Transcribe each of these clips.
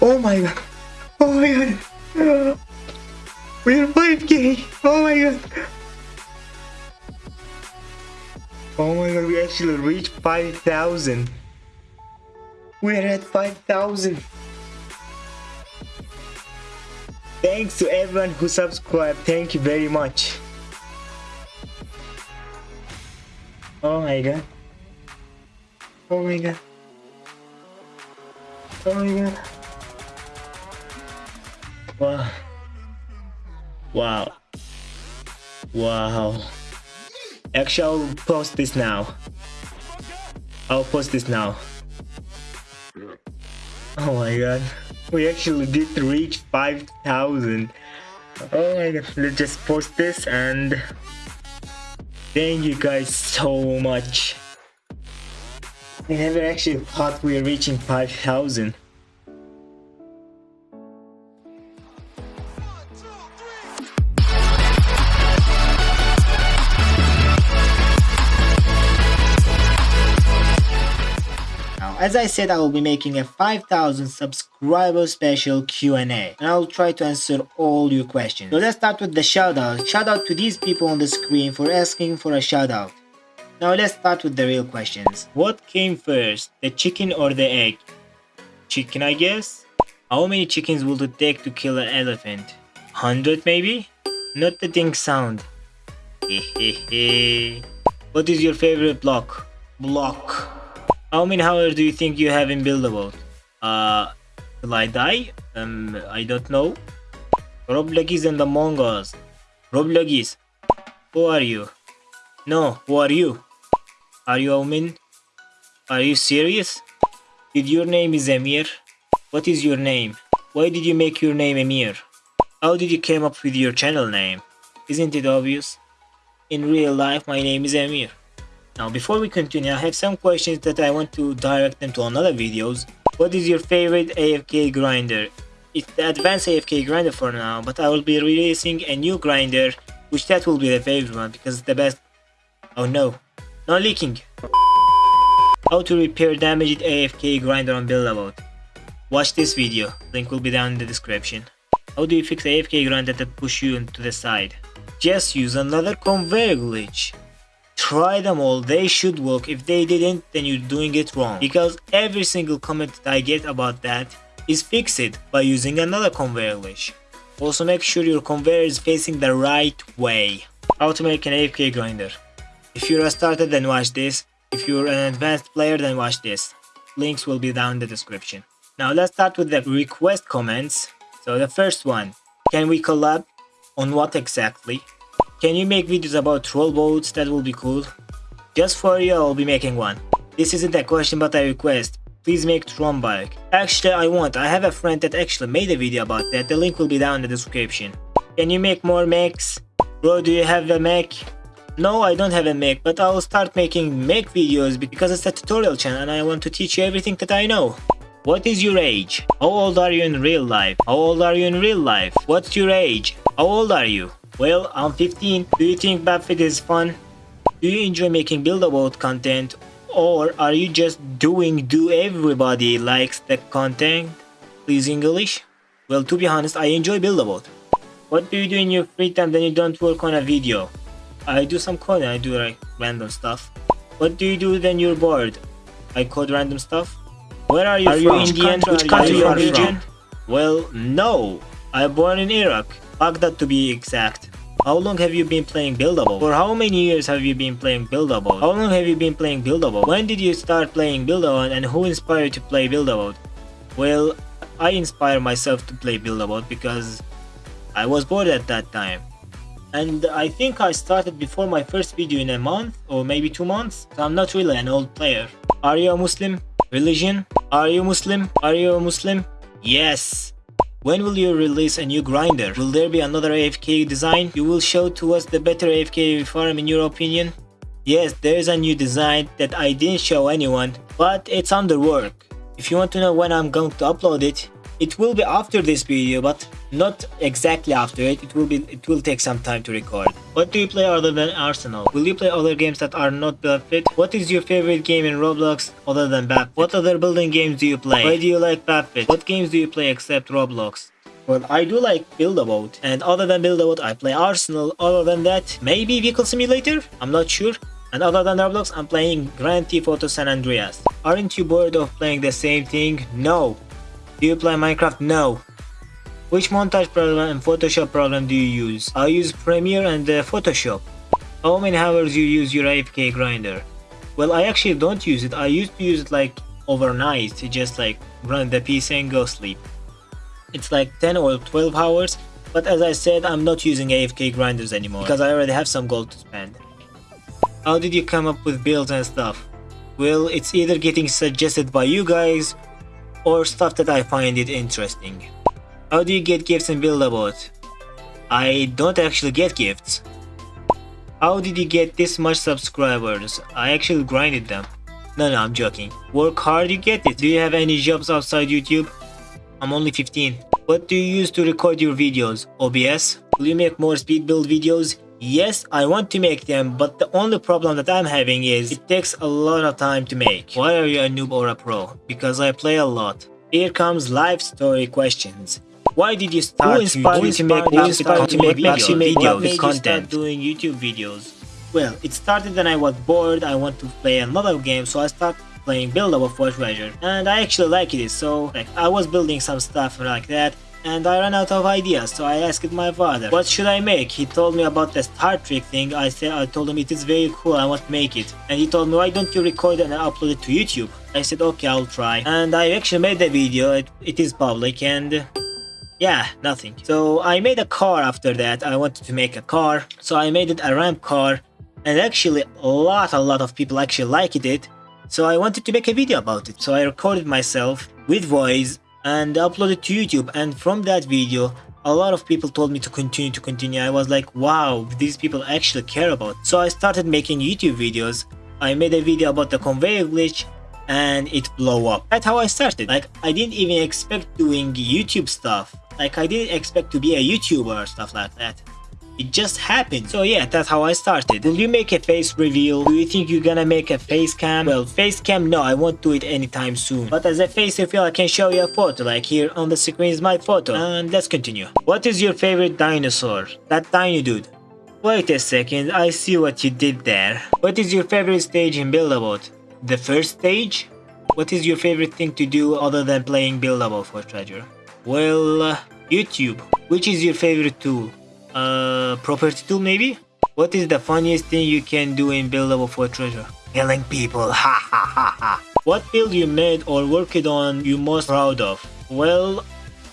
Oh my god. Oh my god. We're 5k. Oh my god. Oh my god, we actually reached 5,000. We're at 5,000. Thanks to everyone who subscribed. Thank you very much. Oh my god. Oh my god. Oh my god. Wow. Wow. Wow. Actually, I'll post this now. I'll post this now. Oh my god. We actually did reach 5,000. Oh my god. Let's just post this and thank you guys so much. I never actually thought we were reaching 5,000. As I said, I will be making a 5000 subscriber special Q&A and I'll try to answer all your questions. So let's start with the shoutout. Shout out to these people on the screen for asking for a shout out. Now let's start with the real questions. What came first, the chicken or the egg? Chicken I guess? How many chickens will it take to kill an elephant? 100 maybe? Not the thing sound. What is your favorite block? Block. How many hours do you think you have in Build-A-Boat? Uh, will I die? Um, I don't know. Roblox and Among Us. Roblox, who are you? No, who are you? Are you Omin? Are you serious? Did your name is Emir? What is your name? Why did you make your name Emir? How did you came up with your channel name? Isn't it obvious? In real life, my name is Emir. Now before we continue, I have some questions that I want to direct them to another videos. What is your favorite AFK grinder? It's the advanced AFK grinder for now, but I will be releasing a new grinder, which that will be the favorite one because it's the best. Oh no, no leaking. How to repair damaged AFK grinder on Build-A-Boat. Watch this video, link will be down in the description. How do you fix AFK grinder that push you into the side? Just use another conveyor glitch. Try them all, they should work. If they didn't, then you're doing it wrong. Because every single comment that I get about that is fix it by using another conveyor glitch. Also make sure your conveyor is facing the right way. How to make an AFK grinder. If you're a starter then watch this. If you're an advanced player then watch this. Links will be down in the description. Now let's start with the request comments. So the first one. Can we collab? On what exactly? Can you make videos about troll boats? That will be cool. Just for you, I'll be making one. This isn't a question but a request. Please make Tron bike. Actually, I want. I have a friend that actually made a video about that. The link will be down in the description. Can you make more mechs? Bro, do you have a mech? No, I don't have a mech, but I'll start making mech videos because it's a tutorial channel and I want to teach you everything that I know. What is your age? How old are you in real life? How old are you in real life? What's your age? How old are you? Well, I'm 15. Do you think Battlefield is fun? Do you enjoy making build-a-boat content? Or are you just doing do everybody likes the content? Please English? Well, to be honest, I enjoy build-a-boat. What do you do in your free time when you don't work on a video? I do some coding, I do like random stuff. What do you do when you're bored? I code random stuff. Where are you are from? You Indian? Which country are you from? Well, no. I'm born in Iraq. Baghdad to be exact. How long have you been playing Build-A-Boat? For how many years have you been playing Build-A-Boat? How long have you been playing Build-A-Boat? When did you start playing Build-A-Boat and who inspired you to play Build-A-Boat? Well, I inspired myself to play Build-A-Boat because I was bored at that time. And I think I started before my first video in a month or maybe two months. So I'm not really an old player. Are you a Muslim? Religion? Are you Muslim? Are you a Muslim? Yes. When will you release a new grinder? Will there be another AFK design? You will show to us the better AFK farm in your opinion? Yes, there is a new design that I didn't show anyone, but it's under work. If you want to know when I'm going to upload it, it will be after this video but not exactly after it it will be it will take some time to record what do you play other than arsenal will you play other games that are not Bapfit? what is your favorite game in roblox other than Bapfit? what other building games do you play why do you like Bapfit? what games do you play except roblox well, I do like Build a Boat, and other than Build a Boat, I play Arsenal. Other than that, maybe Vehicle Simulator? I'm not sure. And other than Roblox, I'm playing Grand Theft Auto San Andreas. Aren't you bored of playing the same thing? No. Do you play Minecraft? No. Which montage program and Photoshop program do you use? I use Premiere and uh, Photoshop. How many hours you use your AFK grinder? Well, I actually don't use it. I used to use it like overnight to just like run the PC and go sleep. It's like 10 or 12 hours, but as I said, I'm not using AFK grinders anymore because I already have some gold to spend. How did you come up with builds and stuff? Well, it's either getting suggested by you guys or stuff that I find it interesting. How do you get gifts in Build-A-Boat? I don't actually get gifts. How did you get this much subscribers? I actually grinded them. No, no, I'm joking. Work hard, you get it. Do you have any jobs outside YouTube? I'm only 15. What do you use to record your videos? OBS? Will you make more speed build videos? Yes, I want to make them, but the only problem that I'm having is it takes a lot of time to make. Why are you a noob or a pro? Because I play a lot. Here comes life story questions. Why did you start who inspired you to make, who inspired to make videos, videos with content? doing YouTube videos? Well, it started when I was bored, I want to play another game, so I started playing Build Up for Treasure. And I actually liked it, so like, I was building some stuff like that, and I ran out of ideas, so I asked my father, what should I make? He told me about the Star Trek thing, I said, I told him it is very cool, I want to make it. And he told me, why don't you record and upload it to YouTube? I said, okay, I'll try. And I actually made the video, it, it is public, and... Yeah, nothing. So I made a car after that, I wanted to make a car, so I made it a ramp car, and actually a lot, a lot of people actually liked it, so I wanted to make a video about it. So I recorded myself with voice and uploaded to YouTube and from that video a lot of people told me to continue to continue. I was like, wow, these people actually care about. So I started making YouTube videos. I made a video about the conveyor glitch and it blew up. That's how I started. Like I didn't even expect doing YouTube stuff. Like I didn't expect to be a YouTuber or stuff like that. It just happened. So yeah, that's how I started. Will you make a face reveal? Do you think you're gonna make a face cam? Well, face cam, no, I won't do it anytime soon. But as a face reveal, I can show you a photo. Like here on the screen is my photo. And let's continue. What is your favorite dinosaur? That tiny dude. Wait a second, I see what you did there. What is your favorite stage in Build-A-Boat? The first stage? What is your favorite thing to do other than playing Build-A-Boat for treasure? Well, uh, YouTube. Which is your favorite tool? Uh, property tool maybe? What is the funniest thing you can do in Build-A-Boat for treasure? Killing people, ha ha ha ha. What build you made or worked on you most proud of? Well,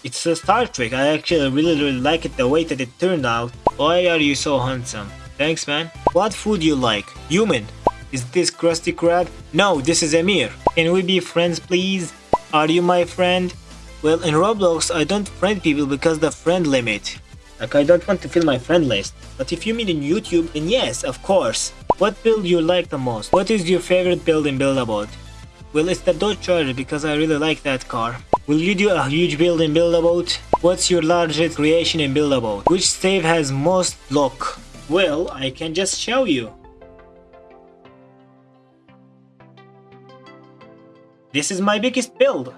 it's a Star Trek. I actually really really like it the way that it turned out. Why are you so handsome? Thanks man. What food you like? Human. Is this Krusty Krab? No, this is Amir. Can we be friends please? Are you my friend? Well, in Roblox, I don't friend people because the friend limit. Like I don't want to fill my friend list. But if you mean in YouTube, then yes, of course. What build you like the most? What is your favorite build in Build-A-Boat? Well, it's the Dodge Charger because I really like that car. Will you do a huge build in Build-A-Boat? What's your largest creation in Build-A-Boat? Which save has most lock? Well, I can just show you. This is my biggest build.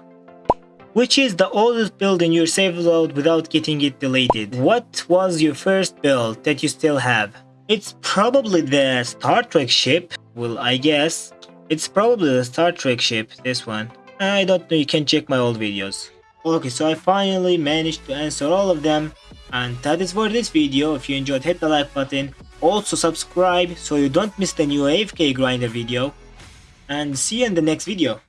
Which is the oldest build in your save load without getting it deleted? What was your first build that you still have? It's probably the Star Trek ship. Well, I guess. It's probably the Star Trek ship, this one. I don't know, you can check my old videos. Okay, so I finally managed to answer all of them. And that is for this video. If you enjoyed, hit the like button. Also subscribe so you don't miss the new AFK grinder video. And see you in the next video.